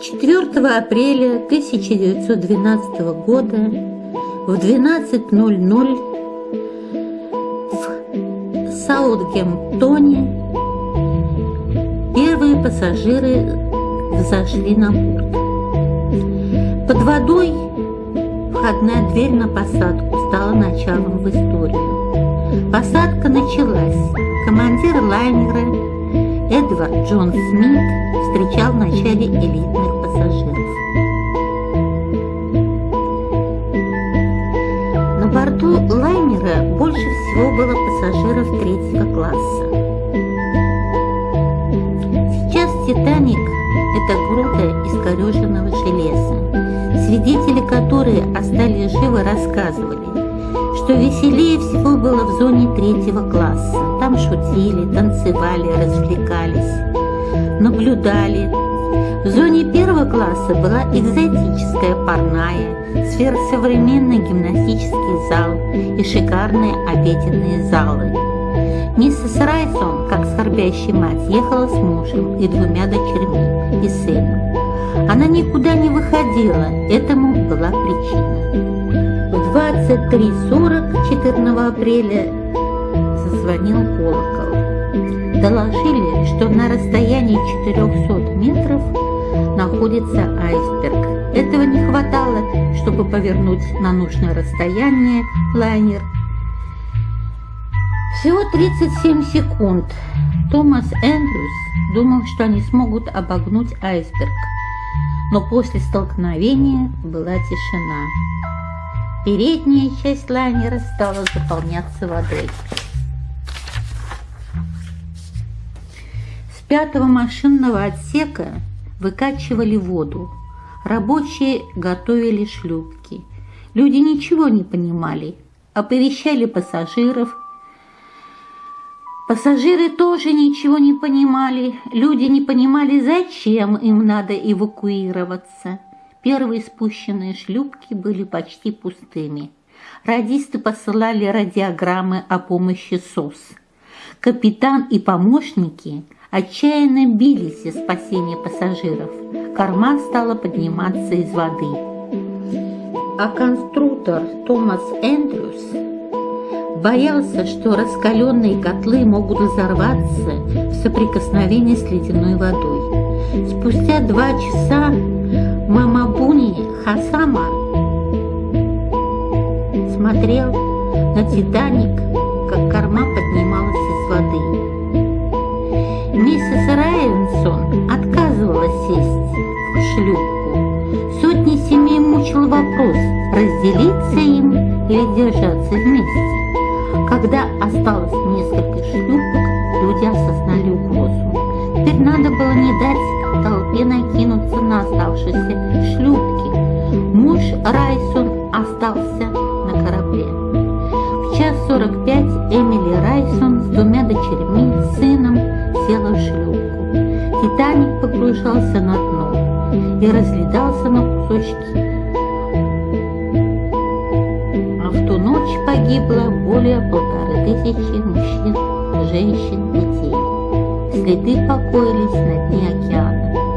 4 апреля 1912 года в 12.00 в Саутгемптоне первые пассажиры взошли на борт. Под водой входная дверь на посадку стала началом в историю. Посадка началась. Командир лайнера Эдвард Джон Смит встречал в начале элитных пассажиров. На борту лайнера больше всего было пассажиров третьего класса. Сейчас «Титаник» – это груда искореженного железа. Свидетели, которые остались живы, рассказывали, что веселее всего было в зоне третьего класса. Там шутили, танцевали, развлекались, наблюдали. В зоне первого класса была экзотическая парная, сверхсовременный гимнастический зал и шикарные обеденные залы. Миссис Райсон, как скорбящая мать, ехала с мужем и двумя дочерьми и сыном. Она никуда не выходила, этому была причина. 23.40 14 апреля зазвонил колокол. Доложили, что на расстоянии 400 метров находится айсберг. Этого не хватало, чтобы повернуть на нужное расстояние лайнер. Всего 37 секунд. Томас Эндрюс думал, что они смогут обогнуть айсберг, но после столкновения была тишина. Передняя часть лайнера стала заполняться водой. Пятого машинного отсека выкачивали воду. Рабочие готовили шлюпки. Люди ничего не понимали, оповещали пассажиров. Пассажиры тоже ничего не понимали. Люди не понимали, зачем им надо эвакуироваться. Первые спущенные шлюпки были почти пустыми. Радисты посылали радиограммы о помощи СОС. Капитан и помощники отчаянно бились за спасение пассажиров. Корма стала подниматься из воды. А конструктор Томас Эндрюс боялся, что раскаленные котлы могут взорваться в соприкосновении с ледяной водой. Спустя два часа Мамабуни Хасама смотрел на Титаник, отказывалась сесть в шлюпку. Сотни семей мучил вопрос, разделиться им или держаться вместе. Когда осталось несколько шлюпок, люди осознали угрозу. Теперь надо было не дать толпе накинуться на оставшиеся шлюпки. Муж Райсон остался на корабле. В час сорок пять Эмили Райсон с двумя дочерьми, сыном села в шлюпку. Титаник погружался на дно и разлетался на кусочки. А в ту ночь погибло более полторы тысячи мужчин, женщин, детей. Следы покоились на дне океана.